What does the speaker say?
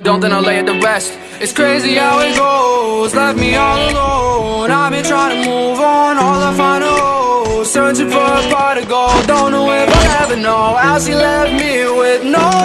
Don't then I'll lay it to rest. It's crazy how it goes. Left me all alone. I've been trying to move on. All I find is Searching for a part of gold Don't know if I'll ever know How she left me with no